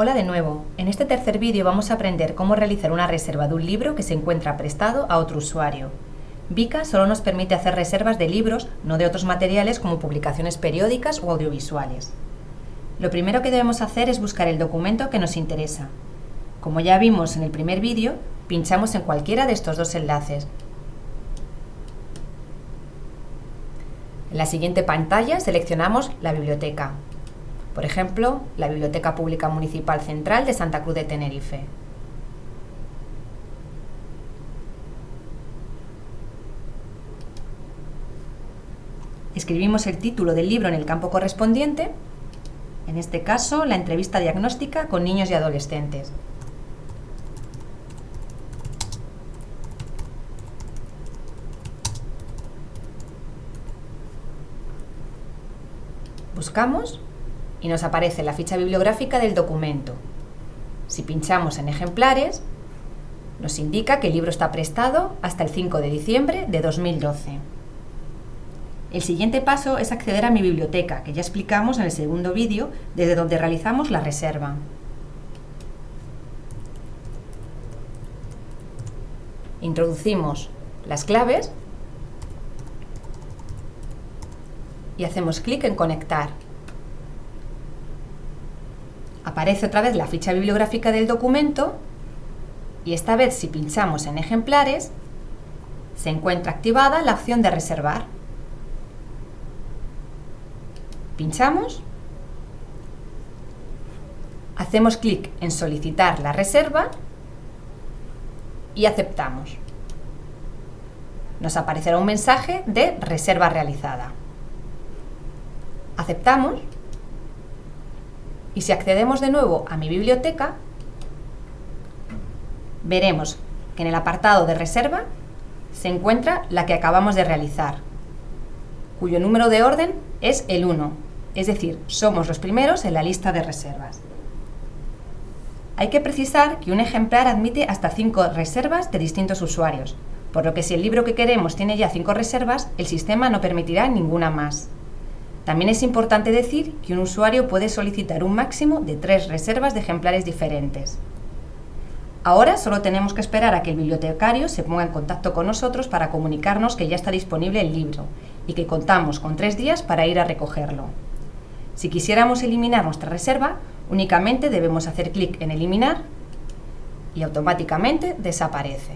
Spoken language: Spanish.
Hola de nuevo. En este tercer vídeo vamos a aprender cómo realizar una reserva de un libro que se encuentra prestado a otro usuario. Vika solo nos permite hacer reservas de libros, no de otros materiales como publicaciones periódicas o audiovisuales. Lo primero que debemos hacer es buscar el documento que nos interesa. Como ya vimos en el primer vídeo, pinchamos en cualquiera de estos dos enlaces. En la siguiente pantalla seleccionamos la biblioteca. Por ejemplo, la Biblioteca Pública Municipal Central de Santa Cruz de Tenerife. Escribimos el título del libro en el campo correspondiente, en este caso, la entrevista diagnóstica con niños y adolescentes. Buscamos y nos aparece la ficha bibliográfica del documento. Si pinchamos en ejemplares, nos indica que el libro está prestado hasta el 5 de diciembre de 2012. El siguiente paso es acceder a mi biblioteca, que ya explicamos en el segundo vídeo, desde donde realizamos la reserva. Introducimos las claves y hacemos clic en Conectar aparece otra vez la ficha bibliográfica del documento y esta vez si pinchamos en ejemplares se encuentra activada la opción de reservar. Pinchamos, hacemos clic en solicitar la reserva y aceptamos. Nos aparecerá un mensaje de reserva realizada. Aceptamos y si accedemos de nuevo a mi biblioteca, veremos que en el apartado de reserva se encuentra la que acabamos de realizar, cuyo número de orden es el 1, es decir, somos los primeros en la lista de reservas. Hay que precisar que un ejemplar admite hasta 5 reservas de distintos usuarios, por lo que si el libro que queremos tiene ya 5 reservas, el sistema no permitirá ninguna más. También es importante decir que un usuario puede solicitar un máximo de tres reservas de ejemplares diferentes. Ahora solo tenemos que esperar a que el bibliotecario se ponga en contacto con nosotros para comunicarnos que ya está disponible el libro y que contamos con tres días para ir a recogerlo. Si quisiéramos eliminar nuestra reserva, únicamente debemos hacer clic en eliminar y automáticamente desaparece.